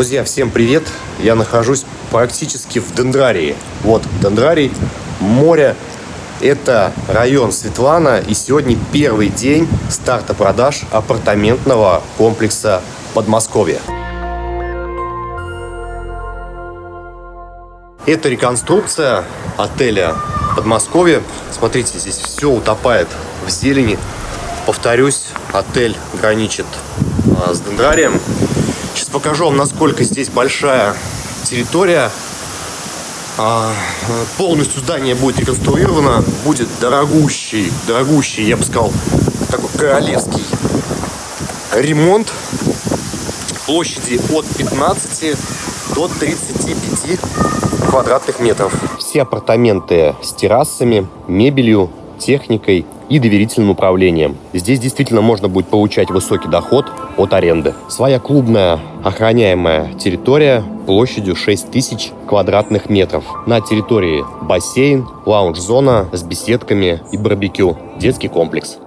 Друзья, всем привет! Я нахожусь практически в Дендрарии. Вот Дендрарий, море. Это район Светлана. И сегодня первый день старта продаж апартаментного комплекса Подмосковье. Это реконструкция отеля Подмосковье. Смотрите, здесь все утопает в зелени. Повторюсь, отель граничит а, с Дендрарием покажу вам, насколько здесь большая территория. А, полностью здание будет реконструировано. Будет дорогущий, дорогущий, я бы сказал, такой королевский ремонт площади от 15 до 35 квадратных метров. Все апартаменты с террасами, мебелью, техникой и доверительным управлением. Здесь действительно можно будет получать высокий доход от аренды. Своя клубная охраняемая территория площадью 6000 квадратных метров. На территории бассейн, лаунж-зона с беседками и барбекю, детский комплекс.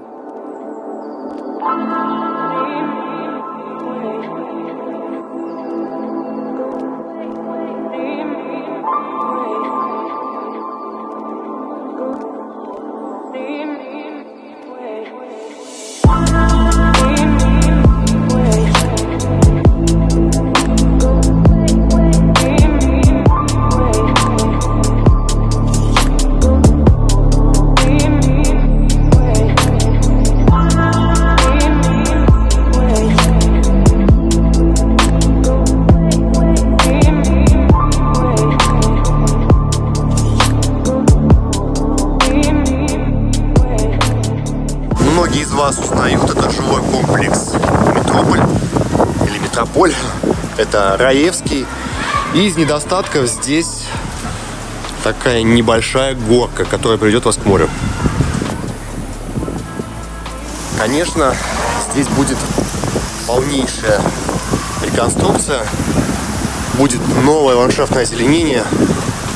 Многие из вас узнают этот жилой комплекс Метрополь или Метрополь. Это Раевский. И из недостатков здесь такая небольшая горка, которая приведет вас к морю. Конечно, здесь будет полнейшая реконструкция. Будет новое ландшафтное озеленение.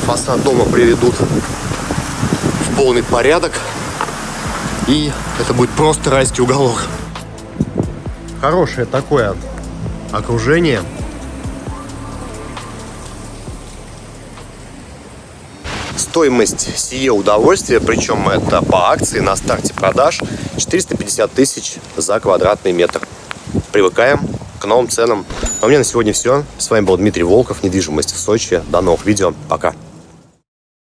Фасад дома приведут в полный порядок. И это будет просто райский уголок. Хорошее такое окружение. Стоимость сие удовольствия, причем это по акции на старте продаж, 450 тысяч за квадратный метр. Привыкаем к новым ценам. А у меня на сегодня все. С вами был Дмитрий Волков, недвижимость в Сочи. До новых видео. Пока.